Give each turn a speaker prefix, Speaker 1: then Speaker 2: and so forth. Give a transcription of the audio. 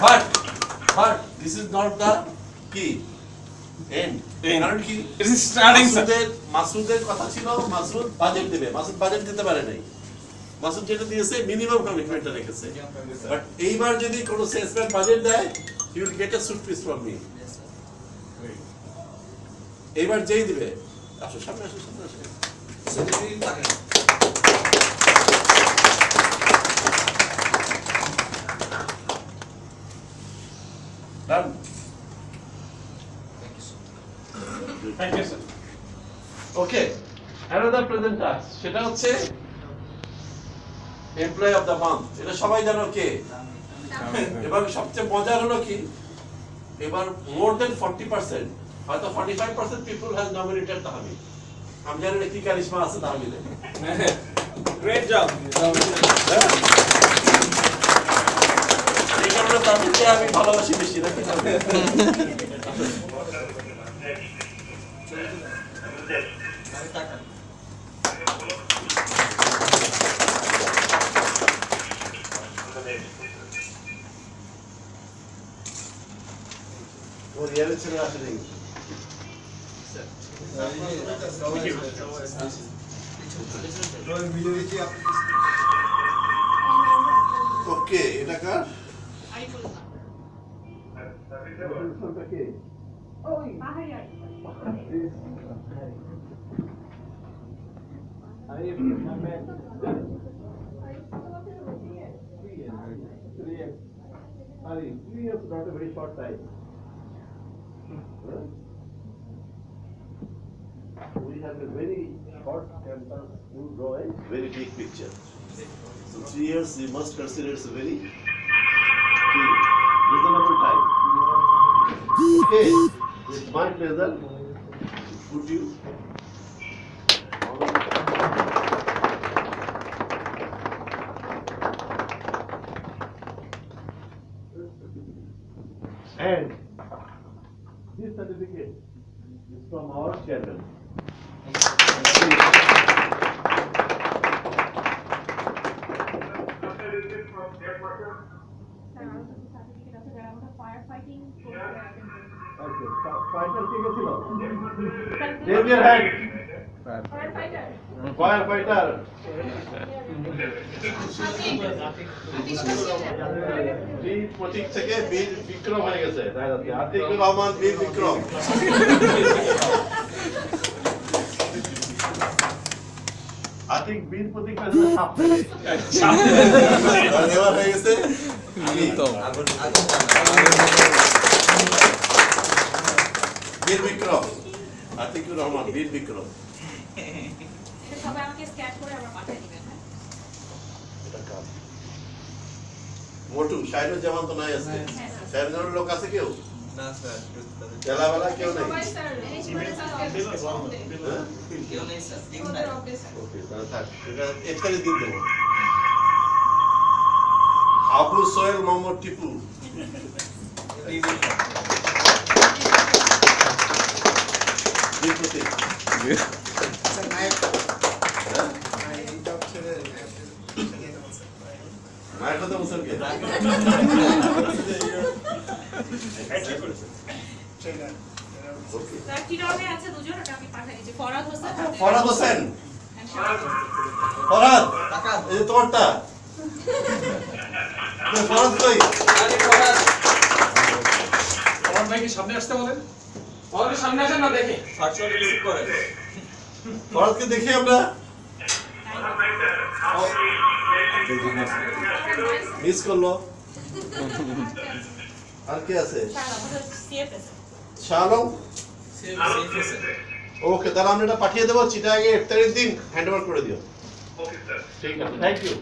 Speaker 1: But, but this is not the key. End.
Speaker 2: End.
Speaker 1: কারণ কি
Speaker 2: starting,
Speaker 1: মাসুদের মাসুদের কথা ছিল মাসুদ বাজেট দেবে। মাসুদ বাজেট দিতে পারে নাই। মাসুদ যেটা দিয়েছে মিনিমাম কমিটমেন্টটা রেখেছে। বাট এইবার যদি কোনো সেলসম্যান বাজেট দেয় you will get a suit piece from me এইবার যেই দিবে আসো সামনে আসো সামনে আসো। Done.
Speaker 2: Thank you, sir.
Speaker 1: Okay another present task সেটা হচ্ছে এমপ্লয় অফ দ্য মান্থ এটা সবাই জানো কে? এবার সবচেয়ে মজার হলো কি? এবার মোর দেন ফর্টি পার্সেন্ট হয়তো forty five percent people has nominated Tahmid. আমি জানি না কি কারিশমা আছে তাহমিদে
Speaker 2: Great job.
Speaker 1: এই কারণে আমি ভালোবাসি বেশি নাকি ও রিয়ালের ছেলে আসে নাকি ওকে এটা কার? এটা কে Sorry, three years not a very short time. We have a very short campus to draw a very big picture. So three years we must consider it's a very reasonable time. Okay, it's my pleasure. Would you? And this certificate is from our chairman. থেকে বীর বিক্রম হয়ে গেছে। আতিকুর রহমান বীর বিক্রম। আতিক বীর প্রতীক হয়ে গেছে। বীর বিক্রম। আতিকুর রহমান বীর বিক্রম।
Speaker 3: সবাই আমাকে স্ক্যান করে আবার পাঠিয়ে দিবেন হ্যাঁ?
Speaker 1: এটা কার? মোটু শাহিনুর জামান তো নাই আছে শাহিনুর লোক আছে কেউ?
Speaker 3: স্যার
Speaker 1: হ্যাঁ? দিন দেবো। আবু সোহেল মোহাম্মদ টিপু। বীর প্রতীক। মায়ের কথা বলছেন কে ওকে
Speaker 3: স্যার কি নামে আছে দুজন ওটা আমি পাঠিয়ে দিচ্ছি ফরাদ হোসেন
Speaker 1: ফরাদ হোসেন
Speaker 3: and শাহাদ হোসেন।
Speaker 1: ফরাদ এই যে তোমারটা ফরাদ কই
Speaker 2: আমার ভাই কি সামনে আসতে বলেন। আমাদের সামনে আসেন না দেখে।
Speaker 1: ফরাদকে দেখি আমরা। মিস করল। আর কে আছে?
Speaker 3: CFS
Speaker 1: ওকে তাহলে আমরা এটা পাঠিয়ে দেবো। চিটাগে একতারিশ দিন হ্যান্ড ওভার করে দিও। ঠিক আছে থ্যাংক ইউ